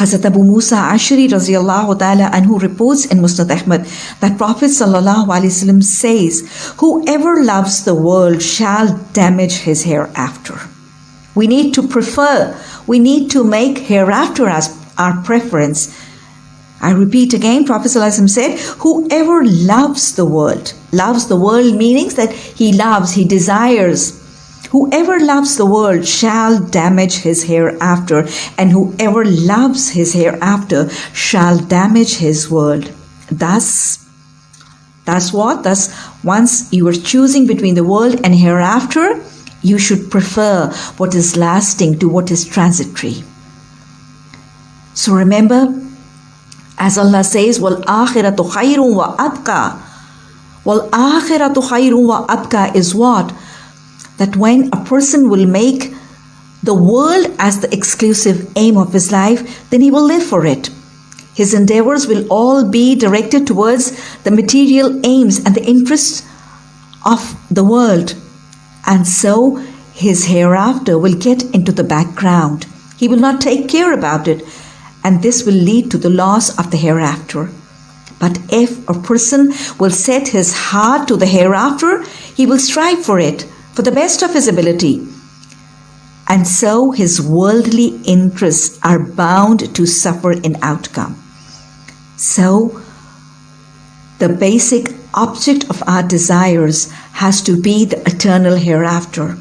Hazrat Abu Musa Ashari radiallahu ta'ala anhu reports in Musnad Ahmad that Prophet sallallahu alaihi wasallam says, whoever loves the world shall damage his hereafter. We need to prefer, we need to make hereafter as our preference. I repeat again, Prophet ﷺ said, whoever loves the world, loves the world meaning that he loves, he desires, Whoever loves the world shall damage his hereafter, and whoever loves his hereafter shall damage his world. Thus, that's what? Thus, once you are choosing between the world and hereafter, you should prefer what is lasting to what is transitory. So remember, as Allah says, Wal akhiratu khayrun wa abka. Wal akhiratu khayrun wa abka is what? That when a person will make the world as the exclusive aim of his life, then he will live for it. His endeavors will all be directed towards the material aims and the interests of the world. And so his hereafter will get into the background. He will not take care about it, and this will lead to the loss of the hereafter. But if a person will set his heart to the hereafter, he will strive for it for the best of his ability. And so his worldly interests are bound to suffer in outcome. So, the basic object of our desires has to be the eternal hereafter.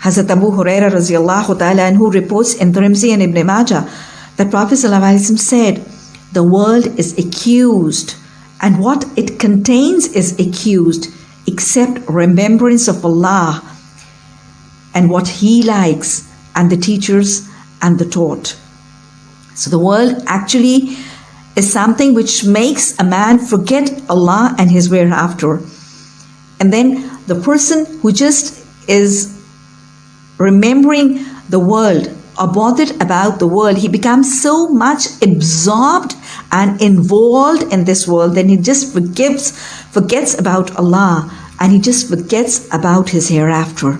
Hazrat Abu Huraira radiallahu anhu reports in Tirmidhi and Ibn Majah that Prophet said, the world is accused and what it contains is accused except remembrance of Allah and what He likes and the teachers and the taught. So the world actually is something which makes a man forget Allah and his whereafter. And then the person who just is remembering the world or bothered about the world, he becomes so much absorbed and involved in this world, then he just forgives, forgets about Allah and he just forgets about his hereafter.